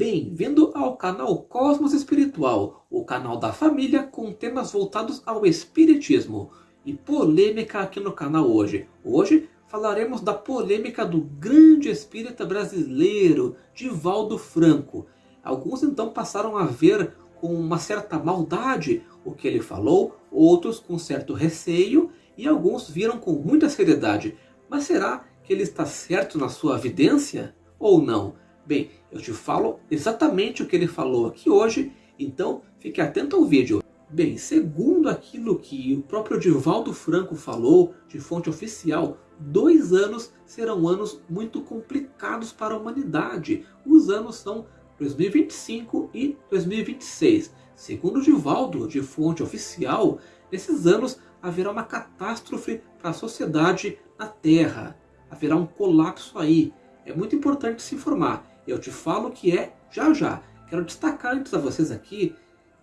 Bem-vindo ao canal Cosmos Espiritual, o canal da família com temas voltados ao Espiritismo. E polêmica aqui no canal hoje. Hoje falaremos da polêmica do grande espírita brasileiro, Divaldo Franco. Alguns então passaram a ver com uma certa maldade o que ele falou, outros com certo receio e alguns viram com muita seriedade. Mas será que ele está certo na sua evidência ou não? Bem, eu te falo exatamente o que ele falou aqui hoje, então fique atento ao vídeo. Bem, segundo aquilo que o próprio Divaldo Franco falou, de fonte oficial, dois anos serão anos muito complicados para a humanidade. Os anos são 2025 e 2026. Segundo Divaldo, de fonte oficial, nesses anos haverá uma catástrofe para a sociedade na Terra. Haverá um colapso aí. É muito importante se informar. Eu te falo que é já já. Quero destacar antes a vocês aqui,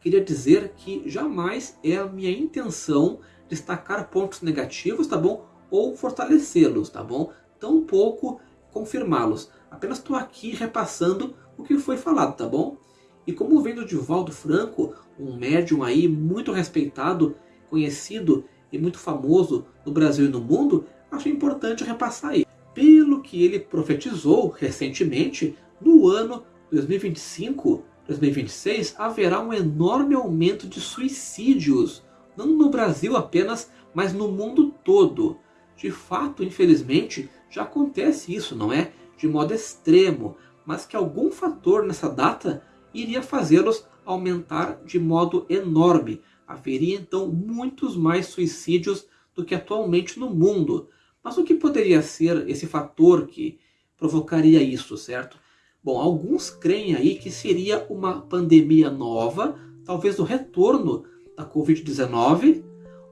queria dizer que jamais é a minha intenção destacar pontos negativos, tá bom? Ou fortalecê-los, tá bom? Tampouco confirmá-los. Apenas estou aqui repassando o que foi falado, tá bom? E como vem do Divaldo Franco, um médium aí muito respeitado, conhecido e muito famoso no Brasil e no mundo, acho importante repassar aí. Pelo que ele profetizou recentemente, no ano 2025, 2026, haverá um enorme aumento de suicídios. Não no Brasil apenas, mas no mundo todo. De fato, infelizmente, já acontece isso, não é? De modo extremo, mas que algum fator nessa data iria fazê-los aumentar de modo enorme. Haveria então muitos mais suicídios do que atualmente no mundo. Mas o que poderia ser esse fator que provocaria isso, certo? Bom, alguns creem aí que seria uma pandemia nova, talvez o retorno da Covid-19,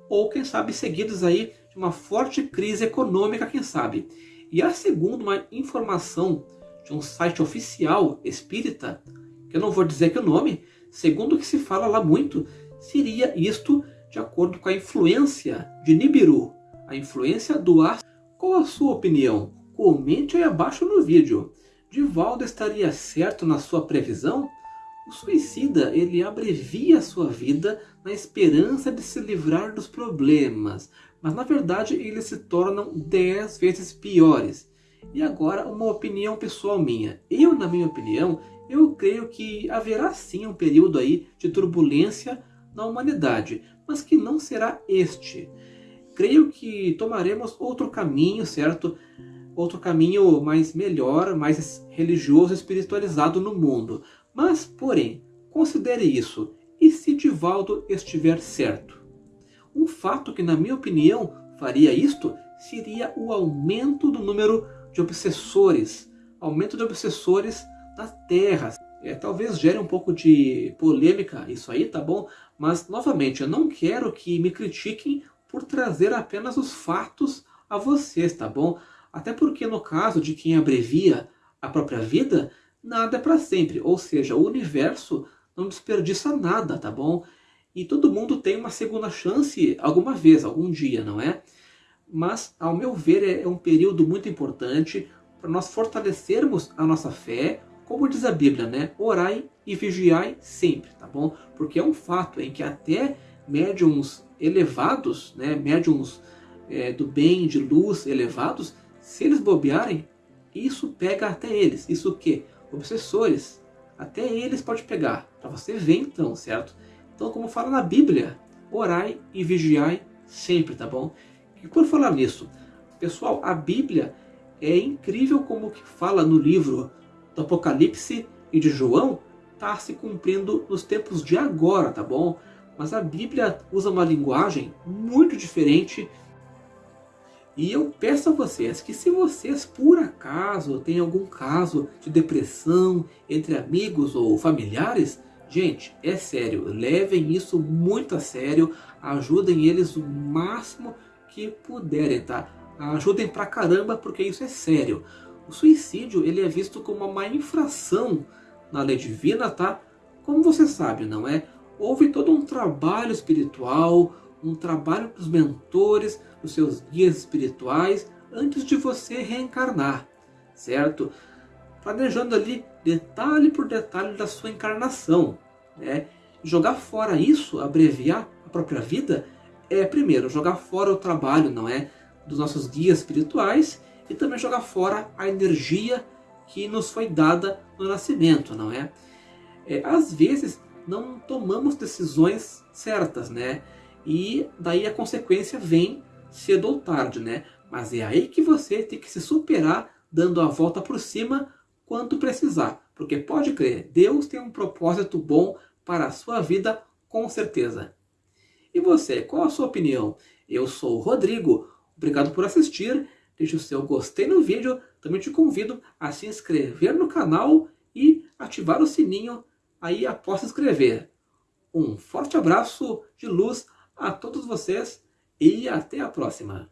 ou quem sabe seguidos aí de uma forte crise econômica, quem sabe. E a segundo uma informação de um site oficial espírita, que eu não vou dizer que o nome, segundo o que se fala lá muito, seria isto de acordo com a influência de Nibiru, a influência do ar. Qual a sua opinião? Comente aí abaixo no vídeo. Divaldo estaria certo na sua previsão? O suicida ele abrevia sua vida na esperança de se livrar dos problemas, mas na verdade eles se tornam dez vezes piores. E agora uma opinião pessoal minha. Eu, na minha opinião, eu creio que haverá sim um período aí de turbulência na humanidade, mas que não será este. Creio que tomaremos outro caminho, certo? Outro caminho mais melhor, mais religioso e espiritualizado no mundo. Mas, porém, considere isso. E se Divaldo estiver certo? Um fato que, na minha opinião, faria isto seria o aumento do número de obsessores. Aumento de obsessores da Terra. É, talvez gere um pouco de polêmica isso aí, tá bom? Mas, novamente, eu não quero que me critiquem por trazer apenas os fatos a vocês, tá bom? Até porque no caso de quem abrevia a própria vida, nada é para sempre. Ou seja, o universo não desperdiça nada, tá bom? E todo mundo tem uma segunda chance alguma vez, algum dia, não é? Mas, ao meu ver, é um período muito importante para nós fortalecermos a nossa fé, como diz a Bíblia, né? Orai e vigiai sempre, tá bom? Porque é um fato em que até médiums elevados, né? Médiums é, do bem, de luz elevados, se eles bobearem, isso pega até eles. Isso o quê? Obsessores. Até eles pode pegar. Para você ver então, certo? Então, como fala na Bíblia, orai e vigiai sempre, tá bom? E por falar nisso, pessoal, a Bíblia é incrível como que fala no livro do Apocalipse e de João, está se cumprindo nos tempos de agora, tá bom? Mas a Bíblia usa uma linguagem muito diferente e eu peço a vocês que se vocês por acaso têm algum caso de depressão entre amigos ou familiares, gente, é sério, levem isso muito a sério, ajudem eles o máximo que puderem, tá? Ajudem pra caramba porque isso é sério. O suicídio ele é visto como uma infração na lei divina, tá? Como você sabe, não é? Houve todo um trabalho espiritual, um trabalho dos mentores, dos seus guias espirituais, antes de você reencarnar, certo? planejando ali detalhe por detalhe da sua encarnação. Né? Jogar fora isso, abreviar a própria vida, é primeiro jogar fora o trabalho, não é? Dos nossos guias espirituais e também jogar fora a energia que nos foi dada no nascimento, não é? é às vezes não tomamos decisões certas, né? E daí a consequência vem cedo ou tarde, né? Mas é aí que você tem que se superar dando a volta por cima quanto precisar. Porque pode crer, Deus tem um propósito bom para a sua vida com certeza. E você, qual a sua opinião? Eu sou o Rodrigo, obrigado por assistir, deixe o seu gostei no vídeo, também te convido a se inscrever no canal e ativar o sininho aí após se inscrever. Um forte abraço de luz a todos vocês e até a próxima.